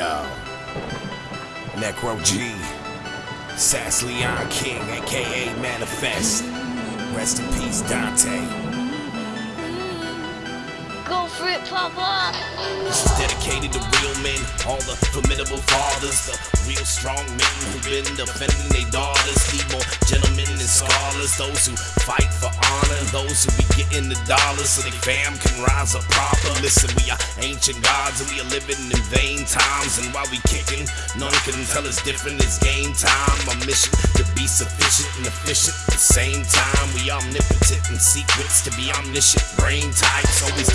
Yo. Necro G. Sass Leon King, aka Manifest. Rest in peace, Dante. Go for it, Papa! This is dedicated to real men, all the formidable fathers, the real strong men who've been defending their daughters. Need more gentlemen and scholars, those who fight for honor, those who be getting the dollars so their fam can rise up proper. Listen, we are ancient gods and we are living in vain times. And while we kicking, none can tell us different. It's game time. My mission to be sufficient and efficient at the same time. We omnipotent and secrets to be omniscient. Brain types always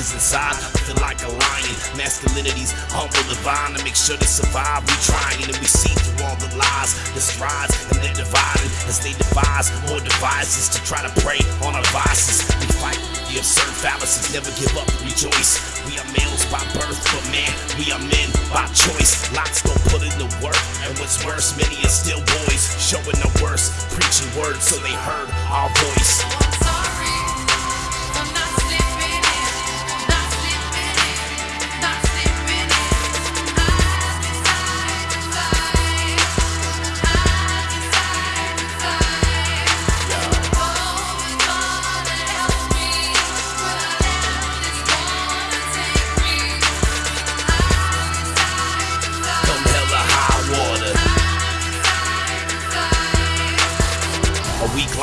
cause inside I feel like a lion. Masculinity's humble divine to make sure to survive. We trying and we see through all the lies, the strides, and they're dividing as they devise more devices to try to prey on our vices. We fight the absurd fallacies, never give up, rejoice. We are males by birth, but man, we are men by choice. Lots don't put in the work, and what's worse, many are still boys, showing the worst, preaching words so they heard our voice.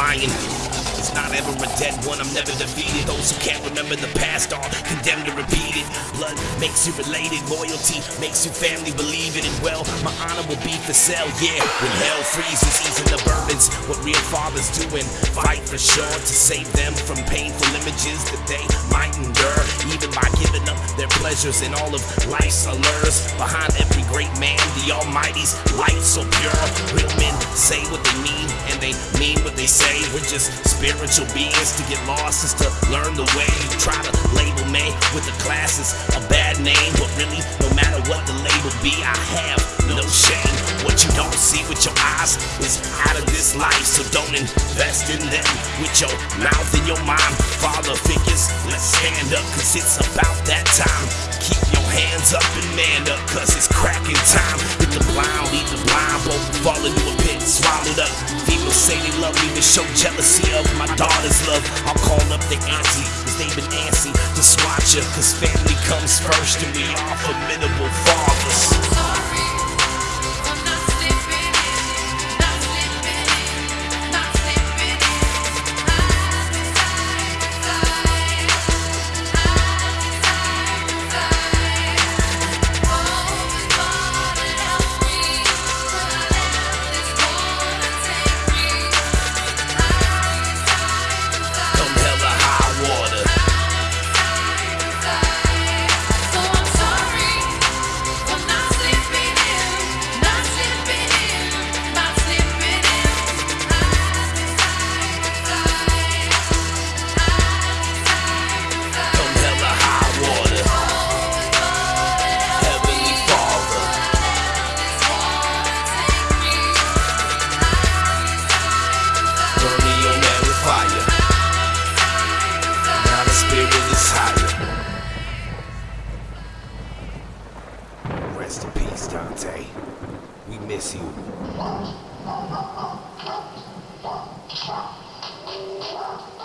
Lion is not ever a dead one. I'm never defeated. Those who can't remember the past are condemned to repeat it. Blood makes you related. Loyalty makes you family. Believe it. And well, my honor will be for sale. Yeah, when hell freezes, easing the burdens. What real fathers do and fight for sure to save them from painful images that they might endure. Even by giving up their pleasures and all of life's allures. Behind every great man, the Almighty's light so pure. Real men say what they mean and they mean what they say. We're just beings. To get lost is to learn the way. You try to label me with the classes a bad name, but really, no matter what the label be, I have no shame. What you don't see with your eyes is out of this life, so don't invest in them with your mouth and your mind. Father figures, let's stand up, cause it's about that time. Keep your hands up and man up, cause it's cracking time. Hit the blind, lead the blind, both fall into a pit, swallowed up. People say they love me, but show jealousy of my daughter's love. I'll call up the auntie, cause they've been antsy to swatch her, cause family comes first, and we are formidable fathers. Spirit is higher. Rest in peace, Dante. We miss you.